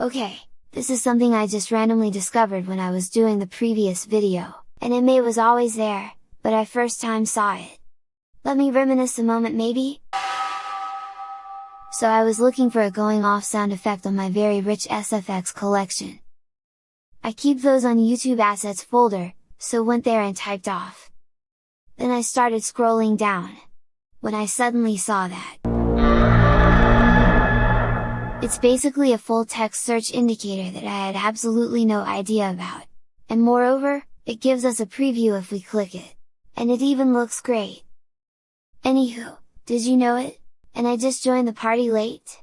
Okay, this is something I just randomly discovered when I was doing the previous video, and it may was always there, but I first time saw it. Let me reminisce a moment maybe? So I was looking for a going off sound effect on my very rich SFX collection. I keep those on YouTube assets folder, so went there and typed off. Then I started scrolling down. When I suddenly saw that. It's basically a full text search indicator that I had absolutely no idea about. And moreover, it gives us a preview if we click it. And it even looks great! Anywho, did you know it? And I just joined the party late?